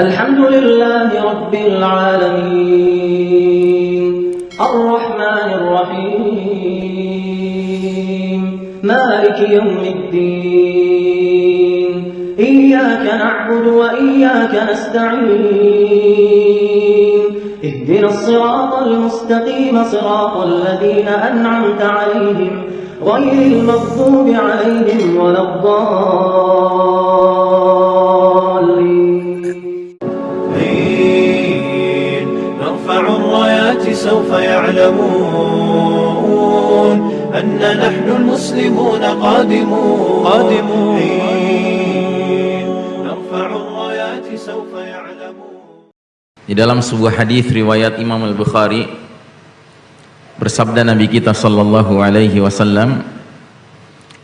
الحمد لله رب العالمين. الرحمن الرحيم. مالك يوم الدين. إياك نعبد وإياك نستعين. اهدنا الصراط المستقيم صراط الذين أنعمت عليهم غير المغضوب عليهم ولا الضالين. سوف يعلمون أن نحن المسلمون قادمون قادمون حين نرفع الرايات سوف يعلمون Di dalam sebuah hadis riwayat Imam Al-Bukhari bersabda Nabi kita sallallahu alaihi wasallam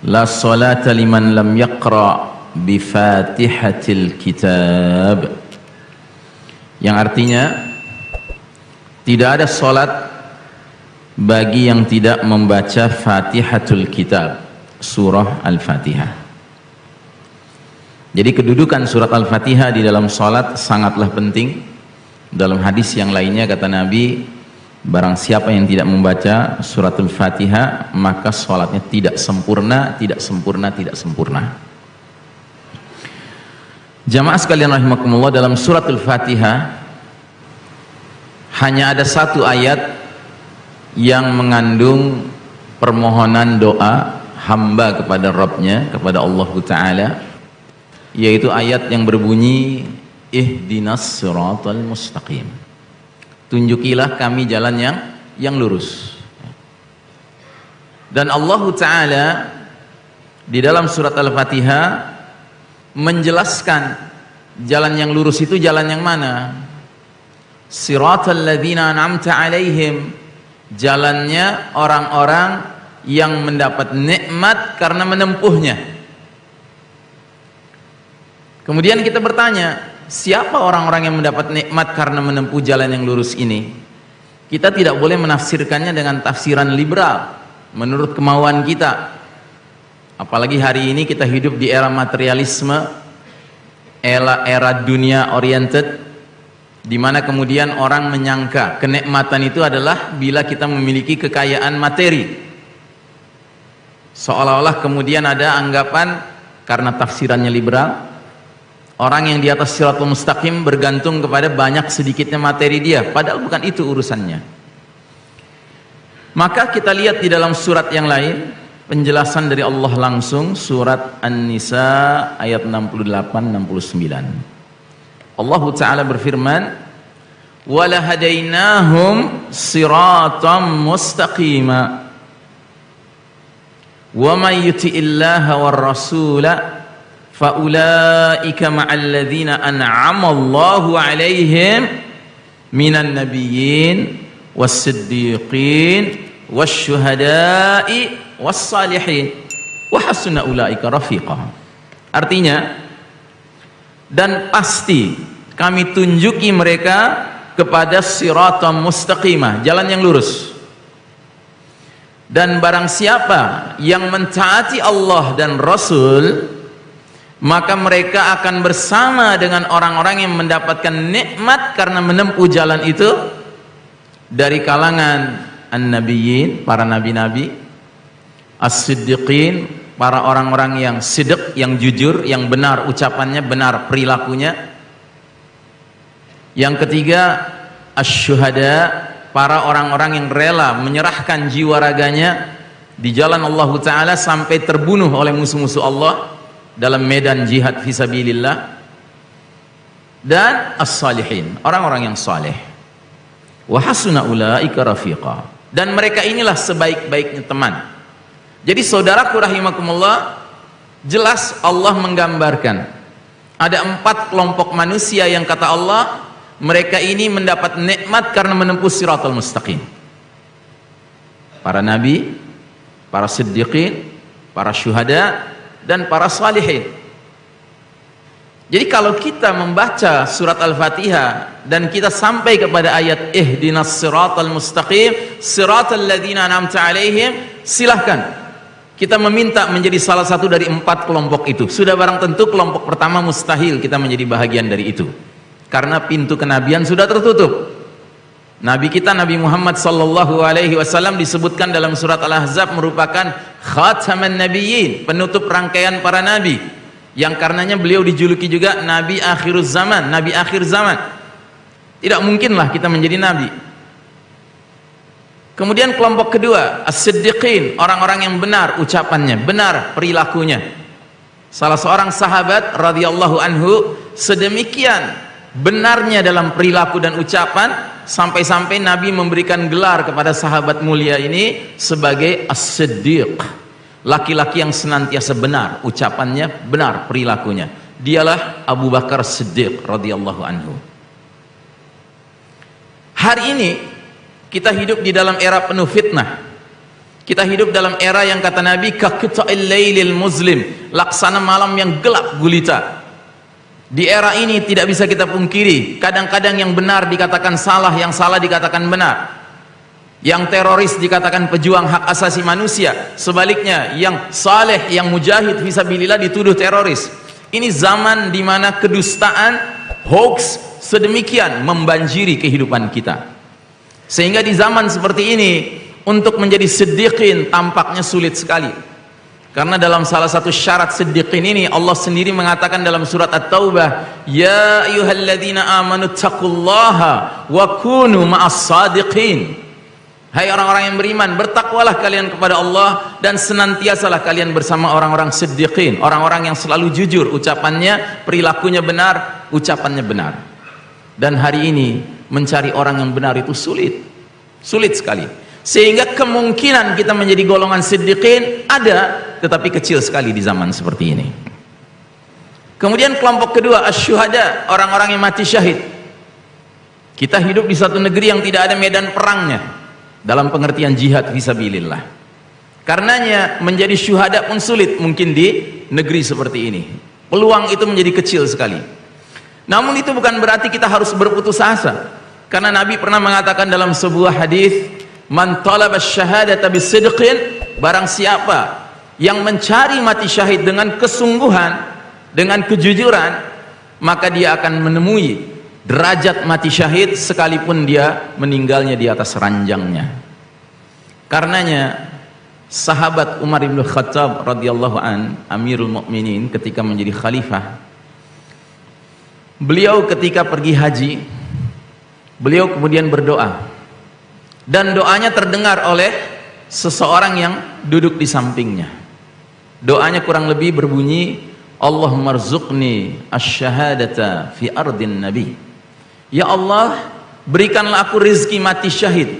La salata liman lam yaqra bi Fatihatil Kitab yang artinya tidak ada salat bagi yang tidak membaca Fatihatul Kitab surah Al-Fatihah. Jadi kedudukan surat Al-Fatihah di dalam salat sangatlah penting. Dalam hadis yang lainnya kata Nabi barang siapa yang tidak membaca suratul fatihah maka sholatnya tidak sempurna tidak sempurna tidak sempurna. Jamaah sekalian rahimakumullah dalam suratul fatihah hanya ada satu ayat yang mengandung permohonan doa hamba kepada Rabbnya kepada Allah Ta'ala yaitu ayat yang berbunyi ihdinas siratal mustaqim. Tunjukilah kami jalan yang yang lurus. Dan Allah Ta'ala di dalam surat Al-Fatihah menjelaskan jalan yang lurus itu jalan yang mana siratal ladzina an'amta alaihim. Jalannya orang-orang yang mendapat nikmat karena menempuhnya. Kemudian kita bertanya siapa orang-orang yang mendapat nikmat karena menempuh jalan yang lurus ini? Kita tidak boleh menafsirkannya dengan tafsiran liberal menurut kemauan kita. Apalagi hari ini kita hidup di era materialisme era, era dunia oriented di mana kemudian orang menyangka kenikmatan itu adalah bila kita memiliki kekayaan materi. Seolah-olah kemudian ada anggapan karena tafsirannya liberal orang yang di atas siratul mustaqim bergantung kepada banyak sedikitnya materi dia padahal bukan itu urusannya. Maka kita lihat di dalam surat yang lain penjelasan dari Allah langsung surat An-Nisa ayat 68-69 Allah Ta'ala berfirman وَلَهَدَيْنَاهُمْ صِرَاطًا مُسْتَقِيمًا. وَمَنْ يُتِئِ اللَّهَ وَالرَّسُولَ فَأُولَٰئِكَ مَعَ الَّذِينَ أَنْعَمَ اللَّهُ عَلَيْهِمْ مِنَ النَّبِيِّينَ وَالصِّدِّيقِينَ وَالشُّهَدَاءِ وَالصَّالِحِينَ. وَحَسُنَ أُولَٰئِكَ رَفِيقًا Artinya, dan pasti kami tunjuki mereka kepada siratam mustaqimah jalan yang lurus. Dan barang siapa yang mentaati Allah dan Rasul maka mereka akan bersama dengan orang-orang yang mendapatkan nikmat karena menempuh jalan itu dari kalangan an-nabiyyin para nabi-nabi as-siddiqin para orang-orang yang sidq, yang jujur, yang benar ucapannya, benar perilakunya. Yang ketiga, asyuhada, para orang-orang yang rela menyerahkan jiwa raganya di jalan Allah Ta'ala sampai terbunuh oleh musuh-musuh Allah dalam medan jihad fisabilillah. Dan as-salihin, orang-orang yang saleh. Wa hasuna ulaika rafiqa. Dan mereka inilah sebaik-baiknya teman jadi saudaraku rahimakumullah, jelas Allah menggambarkan ada empat kelompok manusia yang kata Allah mereka ini mendapat nikmat karena menempuh siratul mustaqim. Para nabi, para siddiqin, para syuhada dan para salihin. Jadi kalau kita membaca surat Al-Fatihah dan kita sampai kepada ayat ihdinas siratal mustaqim siratal ladzina an'amta alaihim silahkan kita meminta menjadi salah satu dari empat kelompok itu sudah barang tentu kelompok pertama mustahil kita menjadi bahagian dari itu karena pintu kenabian sudah tertutup Nabi kita Nabi Muhammad sallallahu alaihi wasallam disebutkan dalam surat Al-Ahzab merupakan khataman nabiyyin, penutup rangkaian para nabi. Yang karenanya beliau dijuluki juga nabi akhiruz zaman, nabi akhir zaman. Tidak mungkinlah kita menjadi nabi. Kemudian kelompok kedua, as-siddiqin, orang-orang yang benar ucapannya, benar perilakunya. Salah seorang sahabat radhiyallahu anhu sedemikian benarnya dalam perilaku dan ucapan sampai-sampai Nabi memberikan gelar kepada sahabat mulia ini sebagai as-siddiq. Laki-laki yang senantiasa benar ucapannya benar perilakunya. Dialah Abu Bakar Siddiq radhiyallahu anhu. Hari ini kita hidup di dalam era penuh fitnah kita hidup dalam era yang kata Nabi kakita'il muslim laksana malam yang gelap gulita di era ini tidak bisa kita pungkiri, kadang-kadang yang benar dikatakan salah, yang salah dikatakan benar. Yang teroris dikatakan pejuang hak asasi manusia, sebaliknya yang saleh, yang mujahid fisabilillah dituduh teroris. Ini zaman di mana kedustaan, hoax sedemikian membanjiri kehidupan kita. Sehingga di zaman seperti ini untuk menjadi sedikit tampaknya sulit sekali. Karena dalam salah satu syarat siddiqin ini Allah sendiri mengatakan dalam surat At-Taubah, "Ya ayyuhalladzina amanu taqullaha wa kunu ma'as sadiqin." Hai orang-orang yang beriman, bertakwalah kalian kepada Allah dan senantiasalah kalian bersama orang-orang siddiqin, orang-orang yang selalu jujur ucapannya, perilakunya benar, ucapannya benar. Dan hari ini mencari orang yang benar itu sulit. Sulit sekali. Sehingga kemungkinan kita menjadi golongan siddiqin ada tetapi kecil sekali di zaman seperti ini. Kemudian kelompok kedua asyuhada orang-orang yang mati syahid. Kita hidup di satu negeri yang tidak ada medan perangnya dalam pengertian jihad visabilillah karenanya menjadi syuhada pun sulit mungkin di negeri seperti ini. Peluang itu menjadi kecil sekali. Namun itu bukan berarti kita harus berputus asa karena Nabi pernah mengatakan dalam sebuah hadis man talaba syahadata bisidqin barang siapa yang mencari mati syahid dengan kesungguhan dengan kejujuran maka dia akan menemui derajat mati syahid sekalipun dia meninggalnya di atas ranjangnya. Karenanya sahabat Umar bin Khattab radhiyallahu an Amirul Mukminin ketika menjadi khalifah beliau ketika pergi haji beliau kemudian berdoa. Dan doanya terdengar oleh seseorang yang duduk di sampingnya. Doanya kurang lebih berbunyi Allahumma rzuqni asyhadata fi ardin nabi. Ya Allah berikanlah aku rizki mati syahid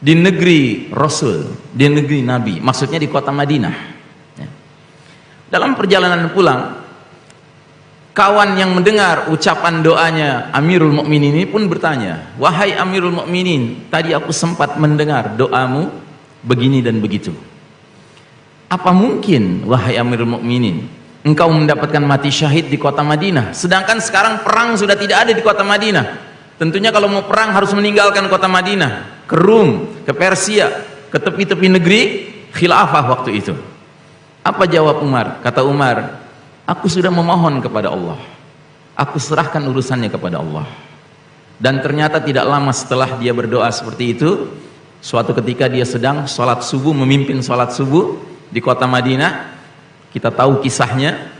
di negeri Rasul di negeri Nabi maksudnya di kota Madinah. Ya. dalam perjalanan pulang kawan yang mendengar ucapan doanya Amirul Mukminin ini pun bertanya, "Wahai Amirul Mukminin, tadi aku sempat mendengar doamu begini dan begitu. Apa mungkin wahai Amirul Mukminin, engkau mendapatkan mati syahid di kota Madinah, sedangkan sekarang perang sudah tidak ada di kota Madinah? Tentunya kalau mau perang harus meninggalkan kota Madinah, ke Rum, ke Persia, ke tepi-tepi negeri khilafah waktu itu." Apa jawab Umar? Kata Umar, Aku sudah memohon kepada Allah. Aku serahkan urusannya kepada Allah. Dan ternyata tidak lama setelah dia berdoa seperti itu, suatu ketika dia sedang sholat subuh, memimpin sholat subuh di kota Madinah. Kita tahu kisahnya,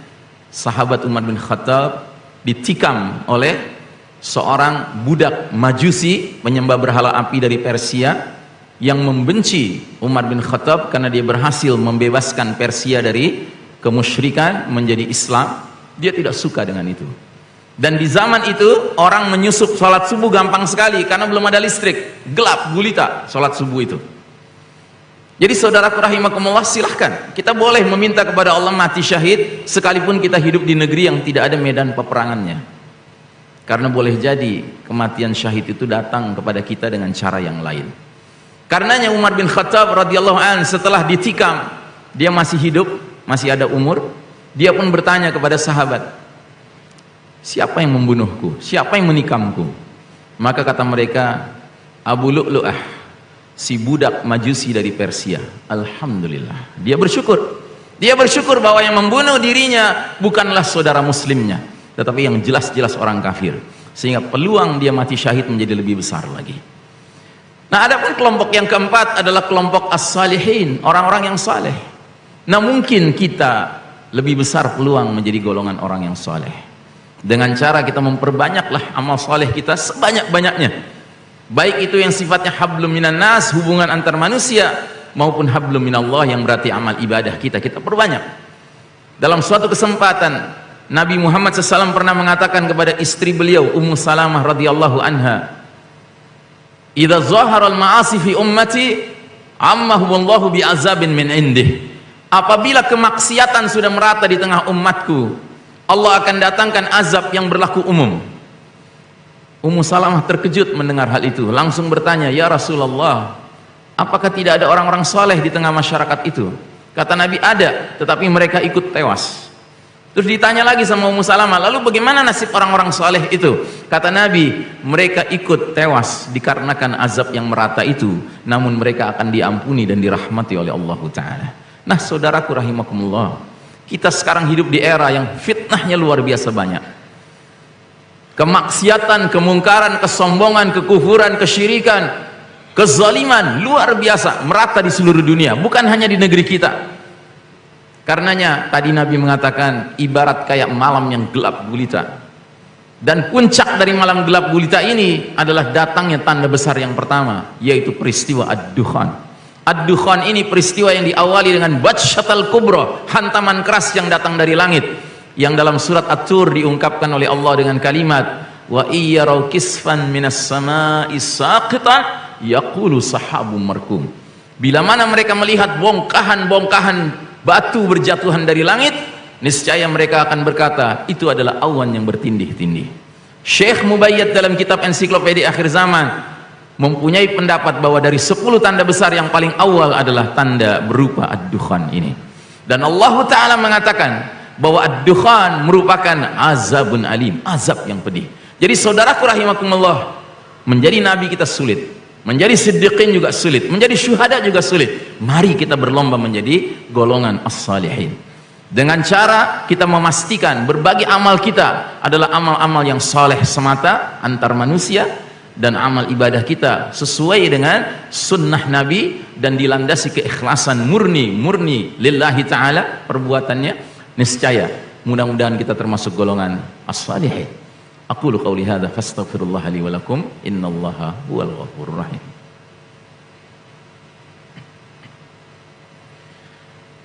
sahabat Umar bin Khattab ditikam oleh seorang budak majusi penyembah berhala api dari Persia yang membenci Umar bin Khattab karena dia berhasil membebaskan Persia dari kemusyrikan menjadi Islam dia tidak suka dengan itu. Dan di zaman itu orang menyusup sholat subuh gampang sekali karena belum ada listrik. Gelap gulita sholat subuh itu. Jadi saudaraku rahimakumullah silahkan. Kita boleh meminta kepada Allah mati syahid sekalipun kita hidup di negeri yang tidak ada medan peperangannya. Karena boleh jadi kematian syahid itu datang kepada kita dengan cara yang lain. Karenanya Umar bin Khattab radhiyallahu an setelah ditikam dia masih hidup masih ada umur dia pun bertanya kepada sahabat siapa yang membunuhku? Siapa yang menikamku? Maka kata mereka Abu Lu'lu'ah si budak majusi dari Persia. Alhamdulillah. Dia bersyukur. Dia bersyukur bahwa yang membunuh dirinya bukanlah saudara muslimnya tetapi yang jelas-jelas orang kafir. Sehingga peluang dia mati syahid menjadi lebih besar lagi. Nah ada pun kelompok yang keempat adalah kelompok as-salihin orang-orang yang saleh nah mungkin kita lebih besar peluang menjadi golongan orang yang saleh dengan cara kita memperbanyaklah amal saleh kita sebanyak-banyaknya. Baik itu yang sifatnya hablum minan nas hubungan antar manusia maupun hablum minallah yang berarti amal ibadah kita kita perbanyak. Dalam suatu kesempatan Nabi Muhammad SAW pernah mengatakan kepada istri beliau Ummu Salamah radhiyallahu anha "Idza zahara al-ma'asi fi ummati ammahumullahu bi'azabin min indih." Apabila kemaksiatan sudah merata di tengah umatku, Allah akan datangkan azab yang berlaku umum. Ummu Salamah terkejut mendengar hal itu, langsung bertanya, "Ya Rasulullah, apakah tidak ada orang-orang soleh di tengah masyarakat itu?" Kata Nabi, "Ada, tetapi mereka ikut tewas." Terus ditanya lagi sama Ummu Salamah, lalu bagaimana nasib orang-orang soleh itu? Kata Nabi, mereka ikut tewas dikarenakan azab yang merata itu, namun mereka akan diampuni dan dirahmati oleh Allah Ta'ala. Nah saudaraku rahimakumullah, kita sekarang hidup di era yang fitnahnya luar biasa banyak. Kemaksiatan, kemungkaran, kesombongan, kekufuran, kesyirikan, kezaliman luar biasa merata di seluruh dunia, bukan hanya di negeri kita Karenanya tadi Nabi mengatakan ibarat kayak malam yang gelap gulita. Dan puncak dari malam gelap gulita ini adalah datangnya tanda besar yang pertama, yaitu peristiwa Ad-Dukhan. Ad-Dukhan ini peristiwa yang diawali dengan Batshatal Kubro, hantaman keras yang datang dari langit. Yang dalam surat At-Tur diungkapkan oleh Allah dengan kalimat, Wa iyyaraw kisfan minas sama'i saqitan yaqulu sahabum markum. Bila mana mereka melihat bongkahan-bongkahan batu berjatuhan dari langit niscaya mereka akan berkata itu adalah awan yang bertindih-tindih Syekh Mubayyad dalam kitab ensiklopedia akhir zaman mempunyai pendapat bahwa dari 10 tanda besar yang paling awal adalah tanda berupa ad-dukhan ini. Dan Allah Ta'ala mengatakan bahwa ad-dukhan merupakan azabun alim azab yang pedih. Jadi saudaraku rahimakumullah menjadi nabi kita sulit menjadi siddiqin juga sulit menjadi syuhada juga sulit. Mari kita berlomba menjadi golongan as-salihin. Dengan cara kita memastikan berbagai amal kita adalah amal-amal yang saleh semata antar manusia dan amal ibadah kita sesuai dengan sunnah Nabi dan dilandasi keikhlasan murni murni lillahi ta'ala perbuatannya niscaya mudah-mudahan kita termasuk golongan as-salihin Aku qauli hadza fastaghfirullah li wa lakum innallaha huwal ghafurur rahim.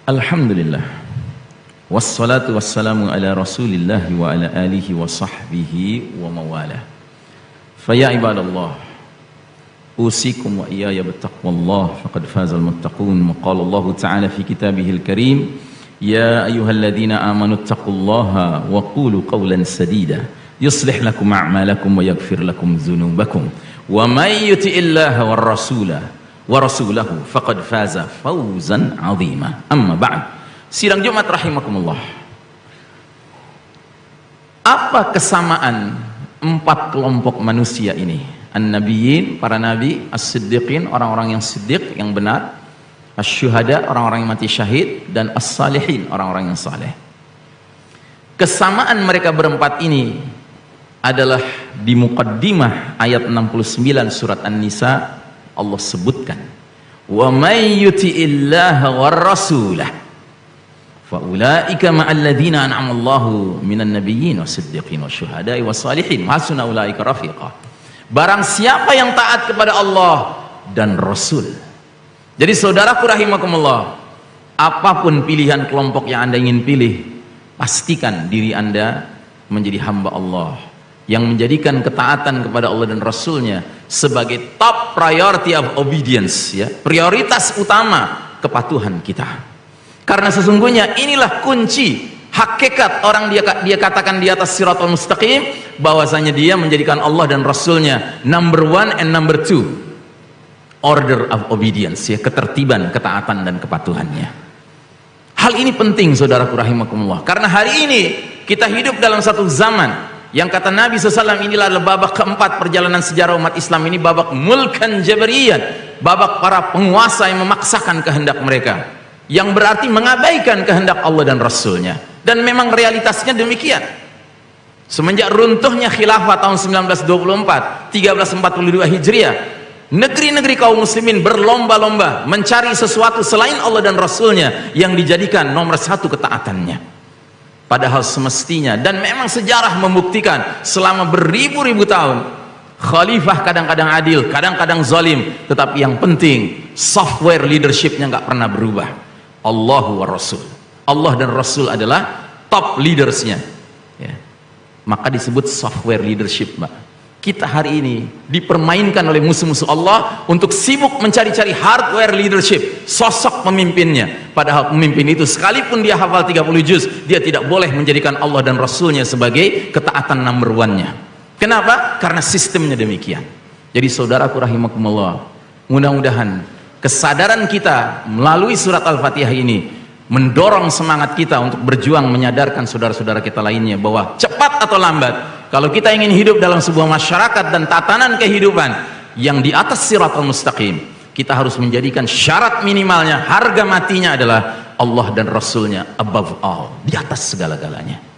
Alhamdulillah. Wassalatu wassalamu ala Rasulillah wa ala alihi wa sahbihi wa mawalah. فيا عباد الله أوصيكم وإياي بتقوى الله فقد فاز المتقون وقال الله تعالى في كتابه الكريم يا أيها الذين آمنوا اتقوا الله وقولوا قولا سديدا يصلح لكم أعمالكم ويغفر لكم ذنوبكم. ومن يطع الله والرسول ورسوله فقد فاز فوزا عظيما. أما بعد سيرة جمعة رحمكم الله apa kesamaan empat kelompok manusia ini. An-nabiyyin para nabi as-siddiqin orang-orang yang siddiq yang benar. Asy-syuhada orang-orang yang mati syahid. Dan as-salihin orang-orang yang saleh. Kesamaan mereka berempat ini adalah di muqaddimah ayat 69 surat An-Nisa Allah sebutkan. Wa may yuti'illaha war rasulah ulaika ma'al ladzina an'ama Allahu minan nabiyyin wasiddiqin wasyuhada'i wassalihin hasuna ulaika rafiqa. Barang siapa yang taat kepada Allah dan Rasul. Jadi saudaraku rahimakumullah apa pun pilihan kelompok yang anda ingin pilih pastikan diri anda menjadi hamba Allah yang menjadikan ketaatan kepada Allah dan Rasulnya sebagai top priority of obedience ya. Prioritas utama kepatuhan kita karena sesungguhnya inilah kunci hakikat orang dia dia katakan di atas siratul mustaqim bahwasanya dia menjadikan Allah dan Rasulnya number one and number two. Order of obedience ya ketertiban ketaatan dan kepatuhannya. Hal ini penting saudaraku rahimakumullah. Karena hari ini kita hidup dalam satu zaman yang kata Nabi SAW inilah babak keempat perjalanan sejarah umat Islam ini babak mulkan jabariyan babak para penguasa yang memaksakan kehendak mereka yang berarti mengabaikan kehendak Allah dan Rasulnya. Dan memang realitasnya demikian. Semenjak runtuhnya khilafah tahun 1924 1342 Hijriah negeri-negeri kaum muslimin berlomba-lomba mencari sesuatu selain Allah dan Rasulnya yang dijadikan nomor satu ketaatannya. Padahal semestinya dan memang sejarah membuktikan selama beribu-ribu tahun khalifah kadang-kadang adil kadang-kadang zalim tetapi yang penting software leadershipnya nggak pernah berubah Allahu wa Rasul. Allah dan Rasul adalah top leadersnya. Ya. Maka disebut software leadership mbak. Kita hari ini dipermainkan oleh musuh-musuh Allah untuk sibuk mencari-cari hardware leadership sosok pemimpinnya. Padahal pemimpin itu sekalipun dia hafal 30 juz dia tidak boleh menjadikan Allah dan Rasulnya sebagai ketaatan number one-nya. Kenapa? karena sistemnya demikian. Jadi saudaraku rahimakumullah mudah-mudahan kesadaran kita melalui surat Al-Fatihah ini mendorong semangat kita untuk berjuang menyadarkan saudara-saudara kita lainnya bahwa cepat atau lambat kalau kita ingin hidup dalam sebuah masyarakat dan tatanan kehidupan yang di atas siratul mustaqim kita harus menjadikan syarat minimalnya harga matinya adalah Allah dan Rasulnya above all di atas segala-galanya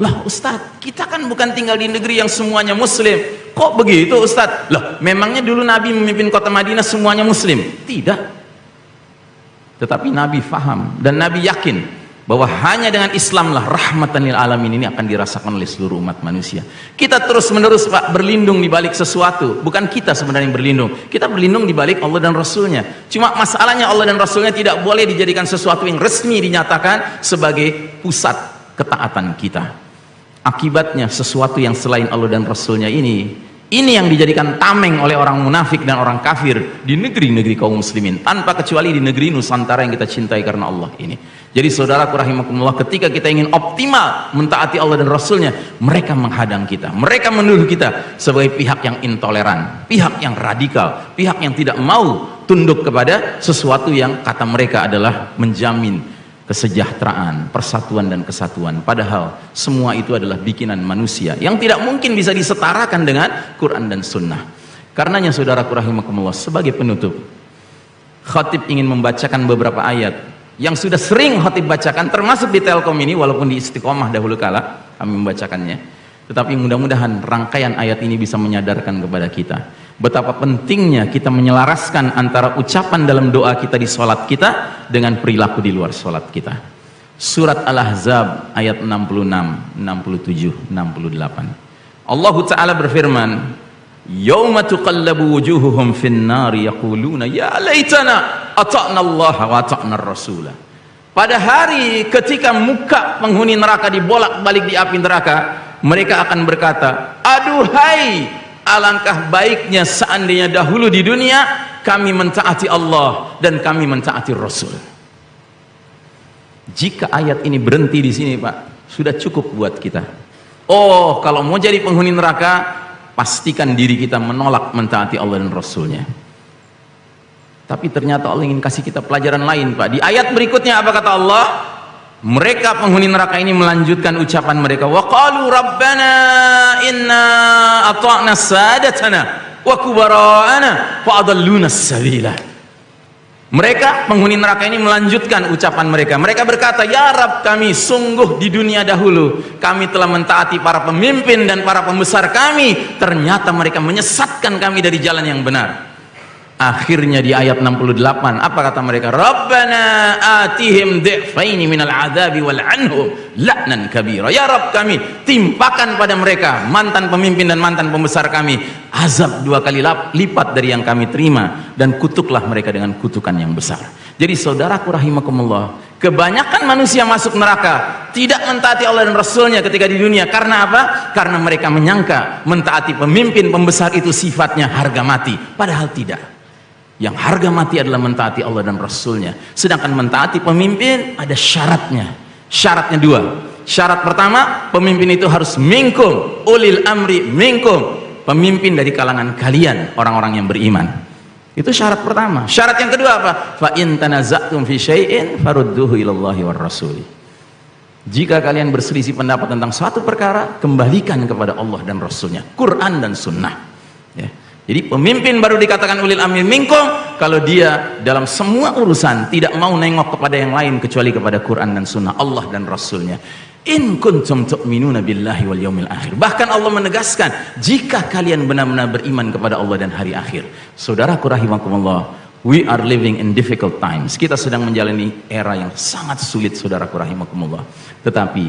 lah Ustadz kita kan bukan tinggal di negeri yang semuanya muslim kok begitu Ustadz lah memangnya dulu Nabi memimpin kota Madinah semuanya muslim tidak tetapi Nabi faham dan Nabi yakin bahwa hanya dengan Islamlah rahmatan lil alamin ini akan dirasakan oleh seluruh umat manusia. Kita terus menerus Pak berlindung di balik sesuatu, bukan kita sebenarnya yang berlindung. Kita berlindung di balik Allah dan Rasulnya. Cuma masalahnya Allah dan Rasulnya tidak boleh dijadikan sesuatu yang resmi dinyatakan sebagai pusat ketaatan kita. Akibatnya sesuatu yang selain Allah dan Rasulnya ini ini yang dijadikan tameng oleh orang munafik dan orang kafir di negeri-negeri kaum muslimin tanpa kecuali di negeri Nusantara yang kita cintai karena Allah ini. Jadi saudaraku rahimakumullah ketika kita ingin optimal mentaati Allah dan Rasulnya mereka menghadang kita mereka menuduh kita sebagai pihak yang intoleran pihak yang radikal pihak yang tidak mau tunduk kepada sesuatu yang kata mereka adalah menjamin kesejahteraan, persatuan dan kesatuan. Padahal semua itu adalah bikinan manusia yang tidak mungkin bisa disetarakan dengan Quran dan Sunnah. Karenanya saudara rahimakumullah sebagai penutup, khatib ingin membacakan beberapa ayat yang sudah sering khatib bacakan termasuk di Telkom ini walaupun di istiqomah dahulu kala kami membacakannya. Tetapi mudah-mudahan rangkaian ayat ini bisa menyadarkan kepada kita betapa pentingnya kita menyelaraskan antara ucapan dalam doa kita di sholat kita dengan perilaku di luar sholat kita. Surat Al-Ahzab ayat 66 67 68 Allah Ta'ala berfirman Yawma tuqallabu wujuhuhum fin yaquluna ya laitana ata'na Allah wa ata'na Rasulah pada hari ketika muka penghuni neraka dibolak-balik di api neraka mereka akan berkata aduhai alangkah baiknya seandainya dahulu di dunia kami mentaati Allah dan kami mentaati Rasul. Jika ayat ini berhenti di sini Pak sudah cukup buat kita. Oh kalau mau jadi penghuni neraka pastikan diri kita menolak mentaati Allah dan Rasulnya. Tapi ternyata Allah ingin kasih kita pelajaran lain Pak. Di ayat berikutnya apa kata Allah mereka penghuni neraka ini melanjutkan ucapan mereka. Wa qalu rabbana inna ata'na sadatana wa kubara'ana fa adalluna sabila. Mereka penghuni neraka ini melanjutkan ucapan mereka. Mereka berkata ya Rab kami sungguh di dunia dahulu kami telah mentaati para pemimpin dan para pembesar kami. Ternyata mereka menyesatkan kami dari jalan yang benar akhirnya di ayat 68 apa kata mereka? Rabbana atihim dhi'faini minal adabi wal anhum la'nan kabira. Ya Rabb kami timpakan pada mereka mantan pemimpin dan mantan pembesar kami azab dua kali lipat dari yang kami terima dan kutuklah mereka dengan kutukan yang besar. Jadi saudaraku rahimakumullah kebanyakan manusia masuk neraka tidak mentaati Allah dan Rasulnya ketika di dunia. Karena apa? karena mereka menyangka mentaati pemimpin pembesar itu sifatnya harga mati padahal tidak yang harga mati adalah mentaati Allah dan Rasulnya. Sedangkan mentaati pemimpin ada syaratnya. Syaratnya dua. Syarat pertama pemimpin itu harus mingkum. Ulil amri mingkum. Pemimpin dari kalangan kalian orang-orang yang beriman. Itu syarat pertama. Syarat yang kedua apa? Fa in tanaza'tum fi syai'in farudduhu ilallahi war rasuli jika kalian berselisih pendapat tentang suatu perkara kembalikan kepada Allah dan Rasulnya. Quran dan Sunnah jadi pemimpin baru dikatakan ulil amir minkum kalau dia dalam semua urusan tidak mau nengok kepada yang lain kecuali kepada Quran dan Sunnah Allah dan Rasulnya. In kuntum tu'minuna billahi wal yaumil akhir. Bahkan Allah menegaskan, jika kalian benar-benar beriman kepada Allah dan hari akhir. Saudaraku rahimakumullah, we are living in difficult times. Kita sedang menjalani era yang sangat sulit saudaraku rahimakumullah. Tetapi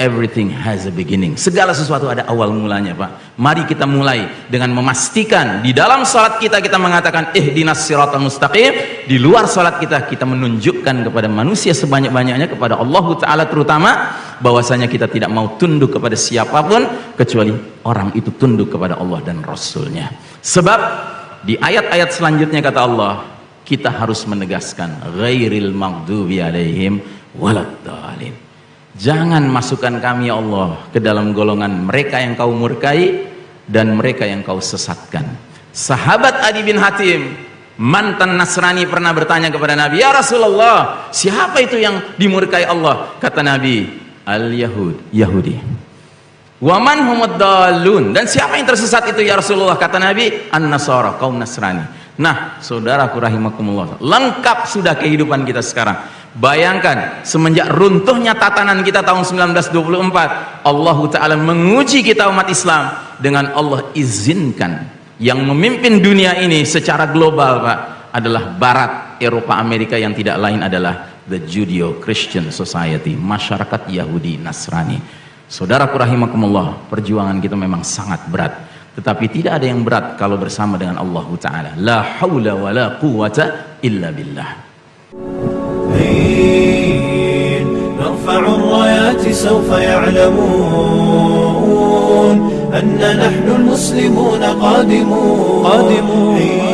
Everything has a beginning. Segala sesuatu ada awal mulanya, Pak. Mari kita mulai dengan memastikan di dalam salat kita kita mengatakan ihdinas siratal mustaqim. Di luar salat kita kita menunjukkan kepada manusia sebanyak-banyaknya kepada Allah taala terutama bahwasanya kita tidak mau tunduk kepada siapa pun kecuali orang itu tunduk kepada Allah dan Rasulnya. Sebab di ayat-ayat selanjutnya kata Allah, kita harus menegaskan ghairil maghdubi alaihim Jangan masukkan kami ya Allah ke dalam golongan mereka yang kau murkai dan mereka yang kau sesatkan. Sahabat Adi bin Hatim, mantan Nasrani pernah bertanya kepada Nabi, "Ya Rasulullah, siapa itu yang dimurkai Allah?" Kata Nabi, "Al-Yahud, Yahudi." Waman humud dalun dan siapa yang tersesat itu ya Rasulullah kata Nabi an-nasara kaum Nasrani. Nah, saudaraku rahimakumullah, lengkap sudah kehidupan kita sekarang Bayangkan semenjak runtuhnya tatanan kita tahun 1924 Allah Ta'ala menguji kita umat Islam dengan Allah izinkan. Yang memimpin dunia ini secara global Pak adalah Barat Eropa Amerika yang tidak lain adalah the Judeo-Christian Society masyarakat Yahudi Nasrani. Saudaraku rahimakumullah perjuangan kita memang sangat berat. Tetapi tidak ada yang berat kalau bersama dengan Allah Ta'ala. La hawla wa la quwata illa billah حين نرفع الرايات سوف يعلمون أن نحن المسلمون قادمون, قادمون.